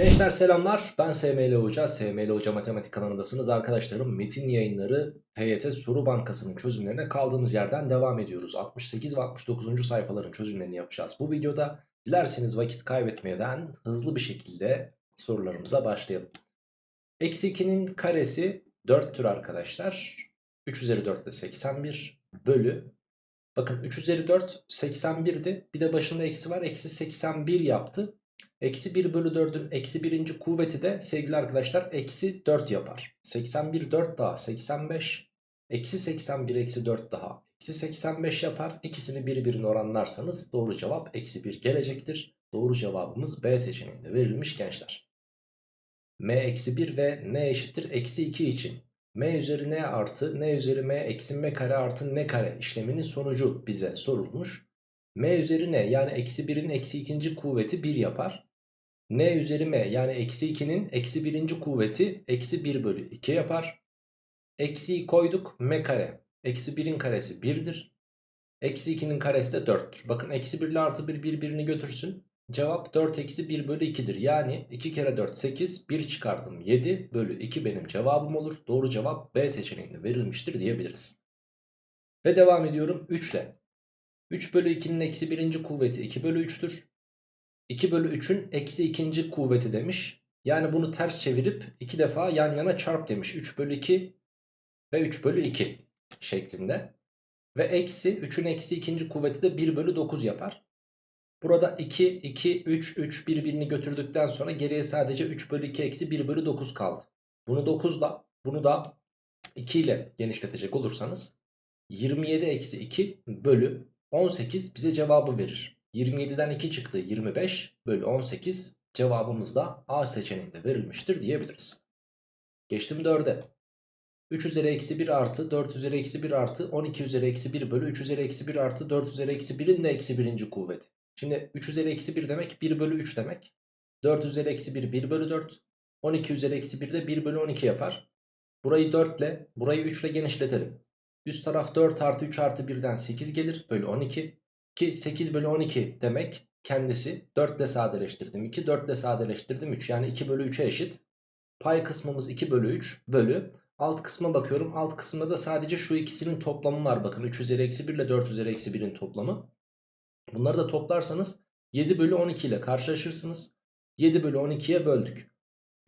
Gençler selamlar ben SML Hoca, SML Hoca Matematik kanalındasınız arkadaşlarım. Metin yayınları TYT Soru Bankası'nın çözümlerine kaldığımız yerden devam ediyoruz. 68 ve 69. sayfaların çözümlerini yapacağız. Bu videoda dilerseniz vakit kaybetmeden hızlı bir şekilde sorularımıza başlayalım. Eksi 2'nin karesi 4'tür arkadaşlar. 3 üzeri 4 de 81 bölü. Bakın 3 üzeri 4 81'di. Bir de başında eksi var. Eksi 81 yaptı. Eksi 1 bölü 4'ün eksi birinci kuvveti de sevgili arkadaşlar eksi 4 yapar. 81 4 daha 85. Eksi 81 eksi 4 daha eksi 85 yapar. İkisini birbirine oranlarsanız doğru cevap eksi 1 gelecektir. Doğru cevabımız B seçeneğinde verilmiş gençler. M eksi 1 ve N eşittir eksi 2 için. M üzeri N artı N üzeri M eksi M kare artı N kare işleminin sonucu bize sorulmuş. M üzeri N yani eksi 1'in eksi ikinci kuvveti 1 yapar. N üzeri M yani eksi 2'nin eksi birinci kuvveti eksi 1 bölü 2 yapar. Eksiyi koyduk M kare. Eksi 1'in karesi 1'dir. Eksi 2'nin karesi de 4'tür. Bakın eksi 1 ile artı 1 birbirini götürsün. Cevap 4 eksi 1 bölü 2'dir. Yani 2 kere 4 8 1 çıkardım 7 bölü 2 benim cevabım olur. Doğru cevap B seçeneğinde verilmiştir diyebiliriz. Ve devam ediyorum 3 ile. 3 bölü 2'nin eksi birinci kuvveti 2 bölü 3'tür. 2 bölü 3'ün eksi ikinci kuvveti demiş. Yani bunu ters çevirip iki defa yan yana çarp demiş. 3 bölü 2 ve 3 bölü 2 şeklinde. Ve eksi 3'ün eksi ikinci kuvveti de 1 bölü 9 yapar. Burada 2, 2, 3, 3 birbirini götürdükten sonra geriye sadece 3 bölü 2 eksi 1 bölü 9 kaldı. Bunu 9 ile bunu da 2 ile genişletecek olursanız 27 eksi 2 bölü 18 bize cevabı verir. 27'den 2 çıktı 25 bölü 18 cevabımız da A seçeneğinde verilmiştir diyebiliriz. Geçtim 4'e. 3 üzeri eksi 1 artı 4 üzeri eksi 1 artı 12 üzeri eksi 1 bölü 3 üzeri eksi 1 artı 4 üzeri eksi 1'in de eksi birinci kuvveti. Şimdi 3 üzeri eksi 1 demek 1 bölü 3 demek. 4 üzeri eksi 1 1 bölü 4. 12 üzeri eksi 1 de 1 bölü 12 yapar. Burayı 4 ile burayı 3 ile genişletelim. Üst taraf 4 artı 3 artı 1'den 8 gelir bölü 12. Ki 8 bölü 12 demek kendisi 4 ile sadeleştirdim 2 4 ile sadeleştirdim 3 yani 2 bölü 3'e eşit. Pay kısmımız 2 bölü 3 bölü alt kısma bakıyorum alt kısımda da sadece şu ikisinin toplamı var bakın 3 üzeri eksi 1 ile 4 üzeri eksi 1'in toplamı. Bunları da toplarsanız 7 bölü 12 ile karşılaşırsınız. 7 bölü 12'ye böldük.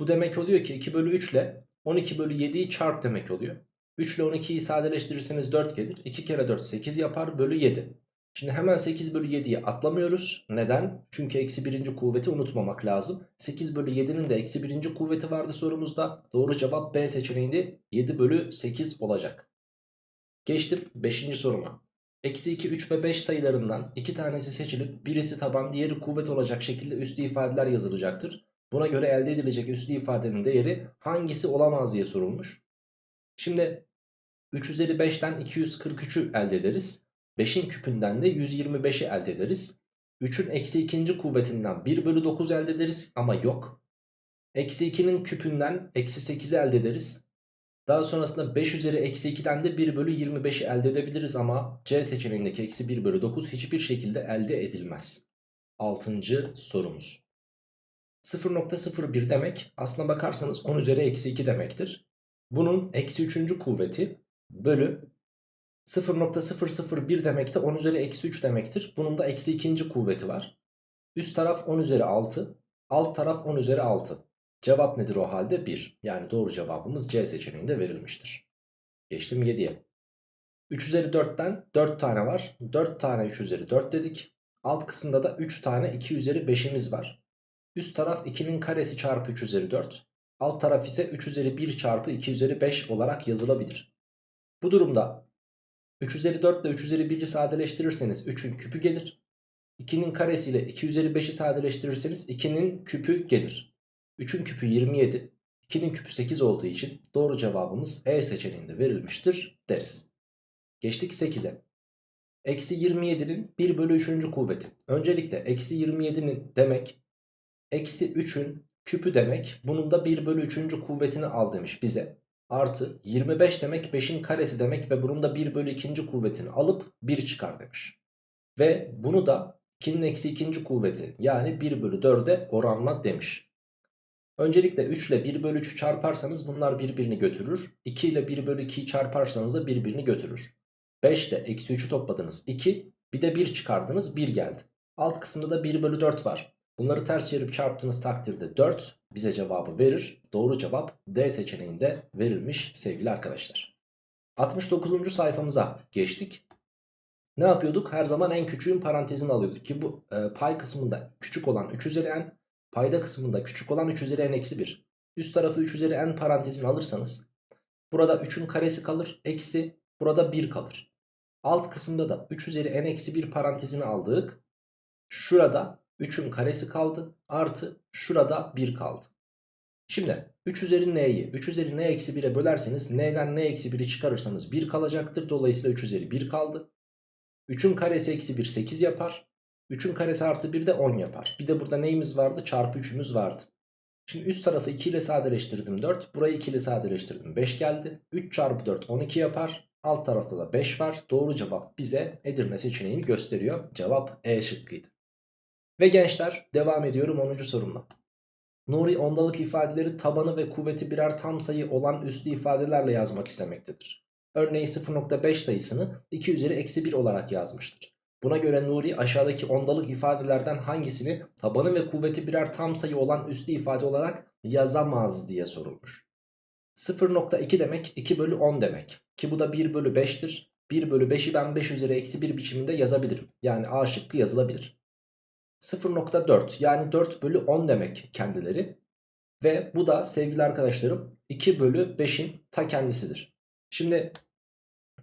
Bu demek oluyor ki 2 bölü 3 ile 12 bölü 7'yi çarp demek oluyor. 3 ile 12'yi sadeleştirirseniz 4 gelir. 2 kere 4 8 yapar bölü 7. Şimdi hemen 8 bölü 7'yi atlamıyoruz. Neden? Çünkü eksi birinci kuvveti unutmamak lazım. 8 bölü 7'nin de eksi birinci kuvveti vardı sorumuzda. Doğru cevap B seçeneğinde 7 bölü 8 olacak. Geçtim 5. soruma. Eksi 2, 3 ve 5 sayılarından iki tanesi seçilip birisi taban diğeri kuvvet olacak şekilde üslü ifadeler yazılacaktır. Buna göre elde edilecek üslü ifadenin değeri hangisi olamaz diye sorulmuş. Şimdi 3 üzeri 5'ten 243'ü elde ederiz. 5'in küpünden de 125'i elde ederiz. 3'ün eksi ikinci kuvvetinden 1 bölü 9 elde ederiz ama yok. Eksi 2'nin küpünden eksi 8'i elde ederiz. Daha sonrasında 5 üzeri eksi 2'den de 1 bölü 25'i elde edebiliriz ama C seçeneğindeki eksi 1 bölü 9 hiçbir şekilde elde edilmez. 6. sorumuz. 0.01 demek aslına bakarsanız 10 üzeri eksi 2 demektir. Bunun eksi 3. kuvveti bölü 0.001 demek de 10 üzeri eksi 3 demektir. Bunun da eksi ikinci kuvveti var. Üst taraf 10 üzeri 6. Alt taraf 10 üzeri 6. Cevap nedir o halde? 1. Yani doğru cevabımız C seçeneğinde verilmiştir. Geçtim 7'ye. 3 üzeri 4'ten 4 tane var. 4 tane 3 üzeri 4 dedik. Alt kısımda da 3 tane 2 üzeri 5'imiz var. Üst taraf 2'nin karesi çarpı 3 üzeri 4. Alt taraf ise 3 üzeri 1 çarpı 2 üzeri 5 olarak yazılabilir. Bu durumda 3 üzeri 4 ile 3 üzeri 1'i sadeleştirirseniz 3'ün küpü gelir. 2'nin karesiyle 2 üzeri 5'i sadeleştirirseniz 2'nin küpü gelir. 3'ün küpü 27. 2'nin küpü 8 olduğu için doğru cevabımız E seçeneğinde verilmiştir deriz. Geçtik 8'e. Eksi 27'nin 1 bölü 3. kuvveti. Öncelikle eksi 27'nin demek eksi 3'ün küpü demek. Bunun da 1 bölü 3. kuvvetini al demiş bize artı 25 demek 5'in karesi demek ve bunun da 1 bölü 2. kuvvetini alıp 1 çıkar demiş. Ve bunu da 2'nin eksi 2. kuvveti yani 1 bölü 4'e oranla demiş. Öncelikle 3 ile 1 bölü 3'ü çarparsanız bunlar birbirini götürür. 2 ile 1 bölü 2'yi çarparsanız da birbirini götürür. 5 ile eksi 3'ü topladınız 2. Bir de 1 çıkardınız 1 geldi. Alt kısımda da 1 bölü 4 var. Bunları ters çevirip çarptığınız takdirde 4 bize cevabı verir. Doğru cevap D seçeneğinde verilmiş sevgili arkadaşlar. 69. sayfamıza geçtik. Ne yapıyorduk? Her zaman en küçüğün parantezini alıyorduk ki bu e, pay kısmında küçük olan 3 üzeri n, payda kısmında küçük olan 3 üzeri n eksi 1. Üst tarafı 3 üzeri n parantezini alırsanız burada 3'ün karesi kalır eksi burada 1 kalır. Alt kısımda da 3 üzeri n eksi 1 parantezini aldık. Şurada 3'ün karesi kaldı artı şurada 1 kaldı. Şimdi 3 üzeri n'yi 3 üzeri n eksi 1'e bölerseniz n'den n eksi 1'i çıkarırsanız 1 kalacaktır. Dolayısıyla 3 üzeri 1 kaldı. 3'ün karesi eksi 1 8 yapar. 3'ün karesi artı 1 de 10 yapar. Bir de burada neyimiz vardı? Çarpı 3'ümüz vardı. Şimdi üst tarafı 2 ile sadeleştirdim 4. Burayı 2 ile sadeleştirdim 5 geldi. 3 çarpı 4 12 yapar. Alt tarafta da 5 var. Doğru cevap bize Edirne seçeneğini gösteriyor. Cevap E şıkkıydı. Ve gençler devam ediyorum 10. sorumla. Nuri ondalık ifadeleri tabanı ve kuvveti birer tam sayı olan üslü ifadelerle yazmak istemektedir. Örneğin 0.5 sayısını 2 üzeri eksi 1 olarak yazmıştır. Buna göre Nuri aşağıdaki ondalık ifadelerden hangisini tabanı ve kuvveti birer tam sayı olan üslü ifade olarak yazamaz diye sorulmuş. 0.2 demek 2 bölü 10 demek ki bu da 1 bölü 5'tir. 1 bölü 5'i ben 5 üzeri eksi 1 biçiminde yazabilirim. Yani A şıkkı yazılabilir. 0.4 yani 4 bölü 10 demek kendileri. Ve bu da sevgili arkadaşlarım 2 bölü 5'in ta kendisidir. Şimdi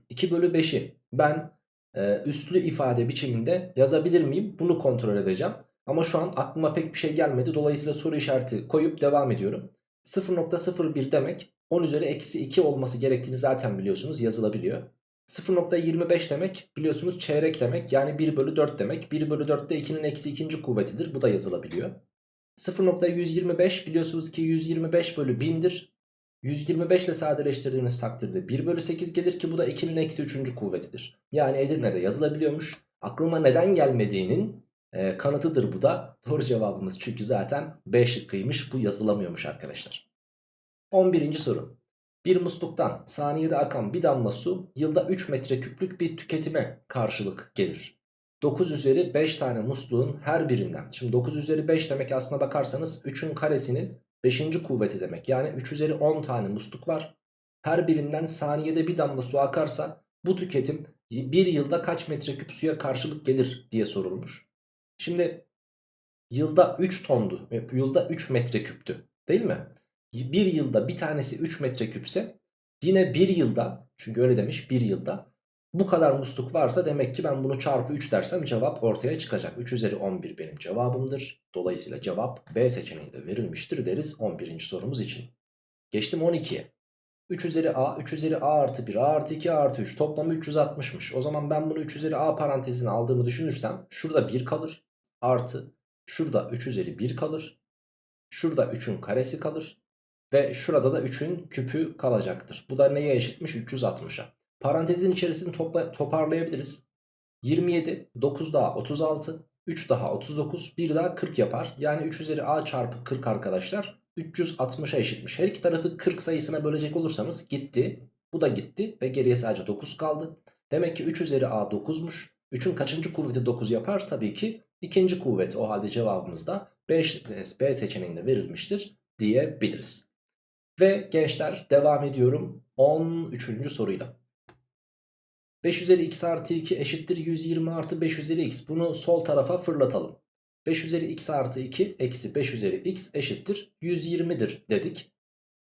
2 bölü 5'i ben e, üslü ifade biçiminde yazabilir miyim? Bunu kontrol edeceğim. Ama şu an aklıma pek bir şey gelmedi. Dolayısıyla soru işareti koyup devam ediyorum. 0.01 demek 10 üzeri eksi 2 olması gerektiğini zaten biliyorsunuz yazılabiliyor. 0.25 demek biliyorsunuz çeyrek demek yani 1 bölü 4 demek. 1 bölü 4 de 2'nin eksi ikinci kuvvetidir bu da yazılabiliyor. 0.125 biliyorsunuz ki 125 bölü 1000'dir. 125 ile sadeleştirdiğiniz takdirde 1 bölü 8 gelir ki bu da 2'nin eksi 3. kuvvetidir. Yani Edirne'de yazılabiliyormuş. Aklıma neden gelmediğinin e, kanıtıdır bu da. Doğru cevabımız çünkü zaten B şıkkıymış bu yazılamıyormuş arkadaşlar. 11. soru. Bir musluktan saniyede akan bir damla su yılda 3 metreküplük bir tüketime karşılık gelir. 9 üzeri 5 tane musluğun her birinden. Şimdi 9 üzeri 5 demek aslına bakarsanız 3'ün karesinin 5. kuvveti demek. Yani 3 üzeri 10 tane musluk var. Her birinden saniyede bir damla su akarsa bu tüketim bir yılda kaç metreküp suya karşılık gelir diye sorulmuş. Şimdi yılda 3 tondu. Yılda 3 metreküptü değil mi? Bir yılda bir tanesi 3 metreküpse yine bir yılda çünkü öyle demiş bir yılda bu kadar musluk varsa demek ki ben bunu çarpı 3 dersem cevap ortaya çıkacak. 3 üzeri 11 benim cevabımdır. Dolayısıyla cevap B seçeneğinde verilmiştir deriz 11. sorumuz için. Geçtim 12'ye. 3 üzeri A, 3 üzeri A artı 1, A artı 2, A artı 3 toplamı 360'mış. O zaman ben bunu 3 üzeri A parantezine aldığımı düşünürsem şurada 1 kalır. Artı şurada 3 üzeri 1 kalır. Şurada 3'ün karesi kalır. Ve şurada da 3'ün küpü kalacaktır. Bu da neye eşitmiş? 360'a. Parantezin içerisini topla, toparlayabiliriz. 27, 9 daha 36, 3 daha 39, 1 daha 40 yapar. Yani 3 üzeri a çarpı 40 arkadaşlar 360'a eşitmiş. Her iki tarafı 40 sayısına bölecek olursanız gitti. Bu da gitti ve geriye sadece 9 kaldı. Demek ki 3 üzeri a 9'muş. 3'ün kaçıncı kuvveti 9 yapar? Tabii ki ikinci kuvvet. O halde cevabımız da B, B seçeneğinde verilmiştir diyebiliriz. Ve gençler devam ediyorum 13. soruyla. 5 üzeri x artı 2 eşittir 120 artı 5 üzeri x. Bunu sol tarafa fırlatalım. 5 üzeri x artı 2 eksi 5 üzeri x eşittir 120'dir dedik.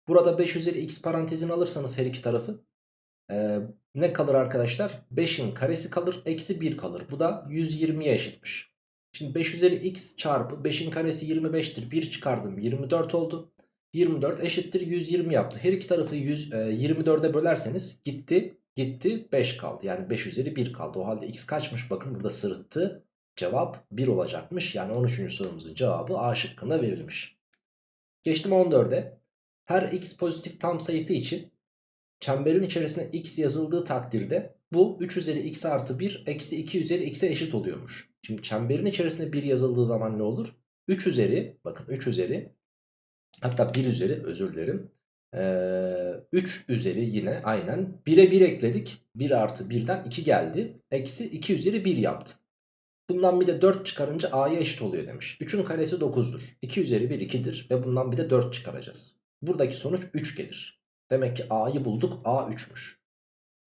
Burada 5 üzeri x parantezini alırsanız her iki tarafı ee, ne kalır arkadaşlar? 5'in karesi kalır eksi 1 kalır. Bu da 120'ye eşitmiş. Şimdi 5 üzeri x çarpı 5'in karesi 25'tir. 1 çıkardım 24 oldu. 24 eşittir 120 yaptı. Her iki tarafı 100, e, 24'e bölerseniz gitti gitti 5 kaldı. Yani 5 üzeri 1 kaldı. O halde x kaçmış bakın burada sırıttı. Cevap 1 olacakmış. Yani 13. sorumuzun cevabı A şıkkında verilmiş. Geçtim 14'e. Her x pozitif tam sayısı için çemberin içerisine x yazıldığı takdirde bu 3 üzeri x artı 1 eksi 2 üzeri x'e eşit oluyormuş. Şimdi çemberin içerisine 1 yazıldığı zaman ne olur? 3 üzeri bakın 3 üzeri Hatta 1 üzeri özür dilerim. Ee, 3 üzeri yine aynen 1'e 1 ekledik. 1 artı 1'den 2 geldi. Eksi 2 üzeri 1 yaptı. Bundan bir de 4 çıkarınca a'ya eşit oluyor demiş. 3'ün karesi 9'dur. 2 üzeri 1 2'dir ve bundan bir de 4 çıkaracağız. Buradaki sonuç 3 gelir. Demek ki a'yı bulduk a 3'müş.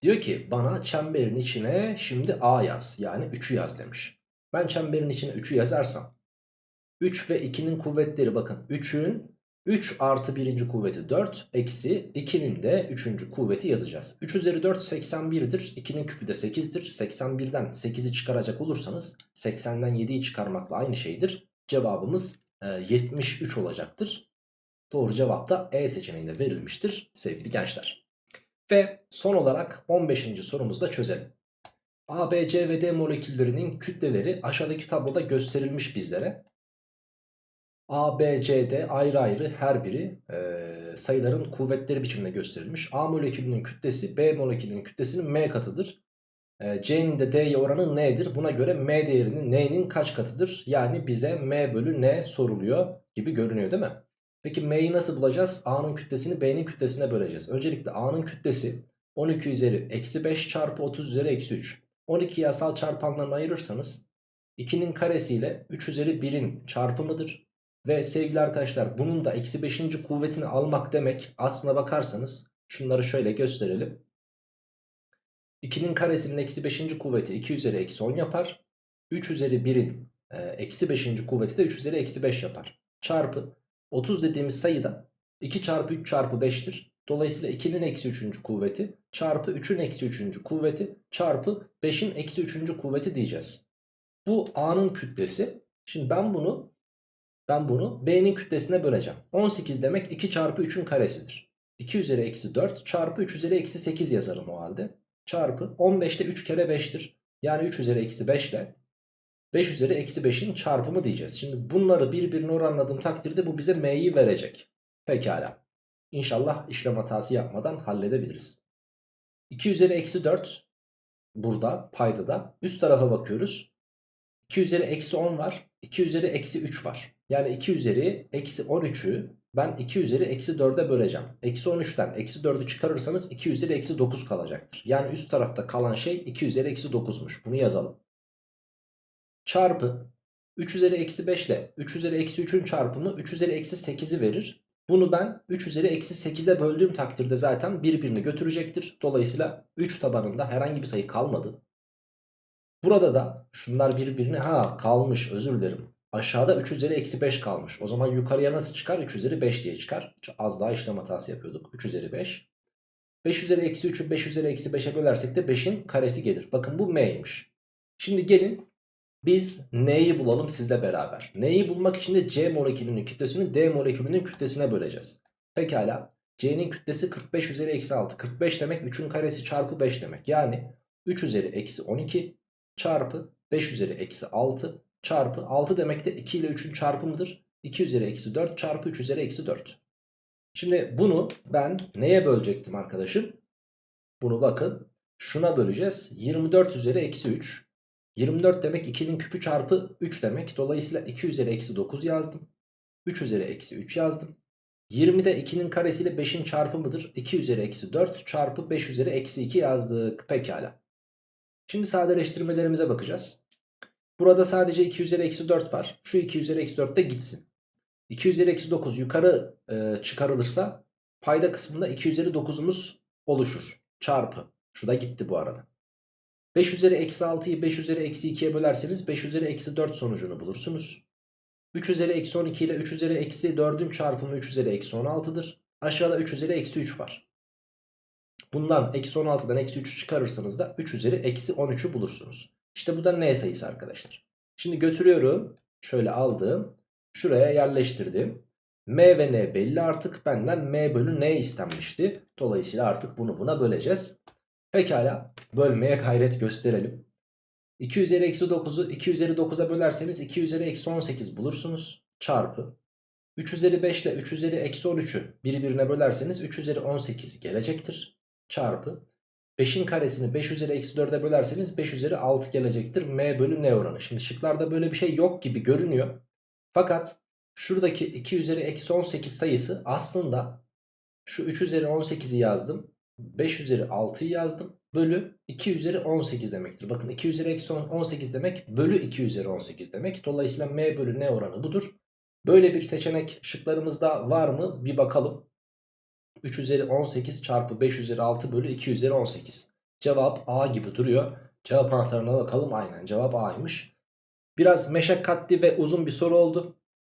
Diyor ki bana çemberin içine şimdi a yaz yani 3'ü yaz demiş. Ben çemberin içine 3'ü yazarsam 3 ve 2'nin kuvvetleri bakın 3'ün 3 artı birinci kuvveti 4 eksi 2'nin de 3. kuvveti yazacağız. 3 üzeri 4 81'dir. 2'nin küpü de 8'dir. 81'den 8'i çıkaracak olursanız 80'den 7'yi çıkarmakla aynı şeydir. Cevabımız e, 73 olacaktır. Doğru cevap da E seçeneğinde verilmiştir sevgili gençler. Ve son olarak 15. sorumuzu da çözelim. A, B, C ve D moleküllerinin kütleleri aşağıdaki tabloda gösterilmiş bizlere. A, B, C, D ayrı ayrı her biri e, sayıların kuvvetleri biçiminde gösterilmiş. A molekülünün kütlesi B molekülünün kütlesinin M katıdır. E, C'nin de D'ye oranı N'dir. Buna göre M değerinin N'nin kaç katıdır? Yani bize M bölü N soruluyor gibi görünüyor değil mi? Peki M'yi nasıl bulacağız? A'nın kütlesini B'nin kütlesine böleceğiz. Öncelikle A'nın kütlesi 12 üzeri eksi 5 çarpı 30 üzeri eksi 3. 12 yasal çarpanlarını ayırırsanız 2'nin karesiyle 3 üzeri 1'in çarpımıdır. Ve sevgili arkadaşlar bunun da eksi 5. kuvvetini almak demek aslına bakarsanız şunları şöyle gösterelim. 2'nin karesinin eksi 5. kuvveti 2 üzeri eksi 10 yapar. 3 üzeri 1'in e, eksi 5. kuvveti de 3 üzeri eksi 5 yapar. Çarpı 30 dediğimiz sayı da 2 çarpı 3 çarpı 5'tir. Dolayısıyla 2'nin eksi 3. kuvveti çarpı 3'ün eksi 3. kuvveti çarpı 5'in eksi 3. kuvveti diyeceğiz. Bu A'nın kütlesi. Şimdi ben bunu ben bunu B'nin kütlesine böleceğim. 18 demek 2 çarpı 3'ün karesidir. 2 üzeri eksi 4 çarpı 3 üzeri eksi 8 yazarım o halde. Çarpı 15'te 3 kere 5'tir. Yani 3 üzeri eksi 5 ile 5 üzeri eksi 5'in çarpımı diyeceğiz. Şimdi bunları birbirine oranladığım takdirde bu bize m'yi verecek. Pekala. İnşallah işlem hatası yapmadan halledebiliriz. 2 üzeri eksi 4 burada payda da üst tarafa bakıyoruz. 2 üzeri eksi 10 var. 2 üzeri eksi 3 var. Yani 2 üzeri eksi 13'ü ben 2 üzeri eksi 4'e böleceğim. Eksi 13'ten eksi 4'ü çıkarırsanız 2 üzeri eksi 9 kalacaktır. Yani üst tarafta kalan şey 2 üzeri eksi 9'muş. Bunu yazalım. Çarpı 3 üzeri eksi 5 ile 3 üzeri eksi 3'ün çarpımı 3 üzeri eksi 8'i verir. Bunu ben 3 üzeri eksi 8'e böldüğüm takdirde zaten birbirini götürecektir. Dolayısıyla 3 tabanında herhangi bir sayı kalmadı. Burada da şunlar birbirine ha kalmış özür dilerim. Aşağıda 3 üzeri eksi 5 kalmış. O zaman yukarıya nasıl çıkar? 3 üzeri 5 diye çıkar. Az daha işlem hatası yapıyorduk. 3 üzeri 5. 5 üzeri eksi 3'ü 5 üzeri eksi 5'e bölersek de 5'in karesi gelir. Bakın bu m'ymiş. Şimdi gelin biz n'yi bulalım sizle beraber. N'yi bulmak için de C molekülünün kütlesini D molekülünün kütlesine böleceğiz. Pekala. C'nin kütlesi 45 üzeri eksi 6. 45 demek 3'ün karesi çarpı 5 demek. Yani 3 üzeri eksi 12 çarpı 5 üzeri eksi 6 çarpı 6 demek de 2 ile 3'ün çarpımıdır. 2 üzeri eksi 4 çarpı 3 üzeri eksi 4. Şimdi bunu ben neye bölecektim arkadaşım? Bunu bakın şuna böleceğiz. 24 üzeri eksi 3. 24 demek 2'nin küpü çarpı 3 demek. Dolayısıyla 2 üzeri eksi 9 yazdım. 3 üzeri eksi 3 yazdım. 20 de 2'nin karesiyle 5'in çarpımıdır. 2 üzeri eksi 4 çarpı 5 üzeri eksi 2 yazdık. Pekala. Şimdi sadeleştirmelerimize bakacağız. Burada sadece 2 üzeri eksi 4 var. Şu 2 üzeri eksi 4 de gitsin. 2 üzeri eksi 9 yukarı e, çıkarılırsa payda kısmında 2 üzeri 9'umuz oluşur. Çarpı. Şu da gitti bu arada. 5 üzeri eksi 6'yı 5 üzeri eksi 2'ye bölerseniz 5 üzeri eksi 4 sonucunu bulursunuz. 3 üzeri eksi 12 ile 3 üzeri eksi 4'ün çarpımı 3 üzeri eksi 16'dır. Aşağıda 3 üzeri eksi 3 var. Bundan eksi 16'dan eksi 3'ü çıkarırsanız da 3 üzeri eksi 13'ü bulursunuz. İşte bu da n sayısı arkadaşlar. Şimdi götürüyorum. Şöyle aldım. Şuraya yerleştirdim. M ve N belli artık. Benden M bölü N istenmişti. Dolayısıyla artık bunu buna böleceğiz. Pekala. Bölmeye gayret gösterelim. 2 üzeri eksi 9'u 2 üzeri 9'a bölerseniz 2 üzeri eksi 18 bulursunuz. Çarpı. 3 üzeri 5 ile 3 üzeri eksi 13'ü birbirine bölerseniz 3 üzeri 18 gelecektir. Çarpı. 5'in karesini 5 üzeri eksi 4'e bölerseniz 5 üzeri 6 gelecektir. M bölü N oranı. Şimdi şıklarda böyle bir şey yok gibi görünüyor. Fakat Şuradaki 2 üzeri eksi 18 sayısı aslında şu 3 üzeri 18'i yazdım. 5 üzeri 6'yı yazdım. Bölü 2 üzeri 18 demektir. Bakın 2 üzeri eksi 18 demek bölü 2 üzeri 18 demek. Dolayısıyla m bölü n oranı budur. Böyle bir seçenek şıklarımızda var mı? Bir bakalım. 3 üzeri 18 çarpı 5 üzeri 6 bölü 2 üzeri 18. Cevap A gibi duruyor. Cevap anahtarına bakalım. Aynen cevap A'ymış. Biraz meşakkatli ve uzun bir soru oldu.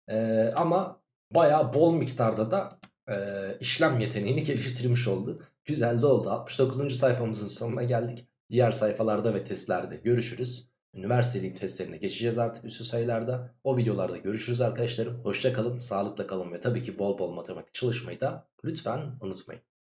Ee, ama baya bol miktarda da e, işlem yeteneğini geliştirmiş oldu. Güzel de oldu. 69. sayfamızın sonuna geldik. Diğer sayfalarda ve testlerde görüşürüz. Üniversiteliğin testlerine geçeceğiz artık üstü sayılarda. O videolarda görüşürüz arkadaşlarım. Hoşça kalın, sağlıkla kalın ve tabii ki bol bol matematik çalışmayı da lütfen unutmayın.